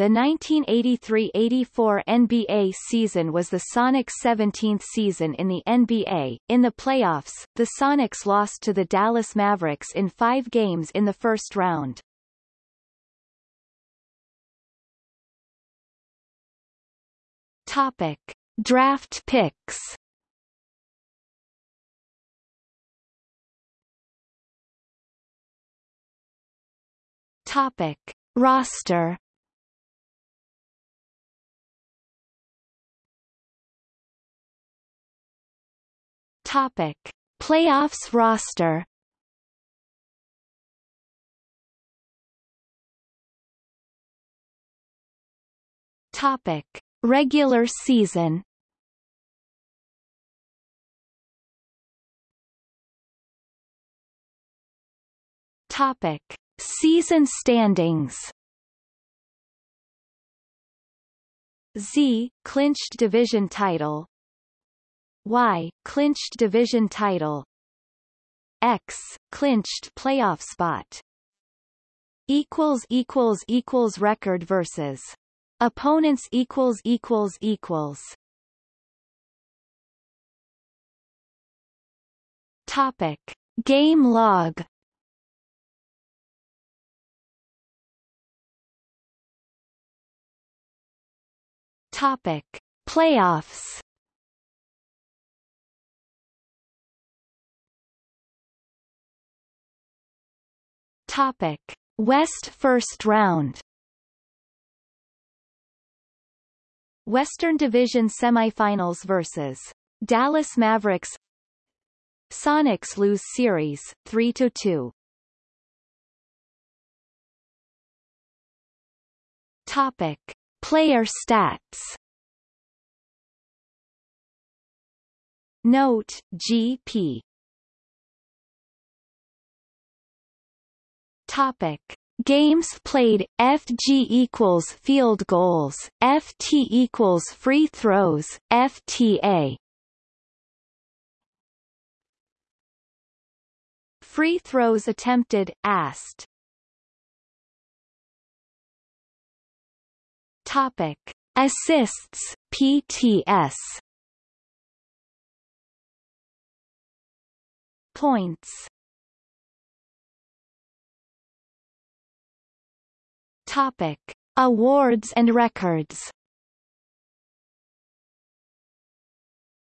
The 1983-84 NBA season was the Sonics' 17th season in the NBA. In the playoffs, the Sonics lost to the Dallas Mavericks in five games in the first round. Topic: Draft picks. Topic: Roster. Topic: Playoffs roster. Topic: Regular season. Topic: Season standings. Z clinched division title. Y clinched division title. X clinched playoff spot. Equals equals equals record versus opponents equals equals equals. Topic Game log Topic Playoffs Topic. West first round Western Division semifinals versus Dallas Mavericks. Sonics lose series 3 to 2 Topic. Player stats. Note GP Topic. Games played. FG equals field goals. FT equals free throws. FTA Free throws attempted. Asked. Topic. Assists. PTS Points Topic: Awards and records.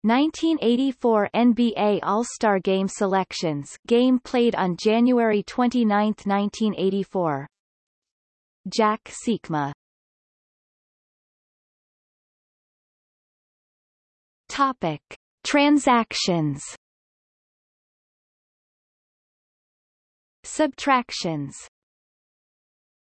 1984 NBA All-Star Game selections game played on January 29, 1984 Jack Sikma Topic. Transactions. Subtractions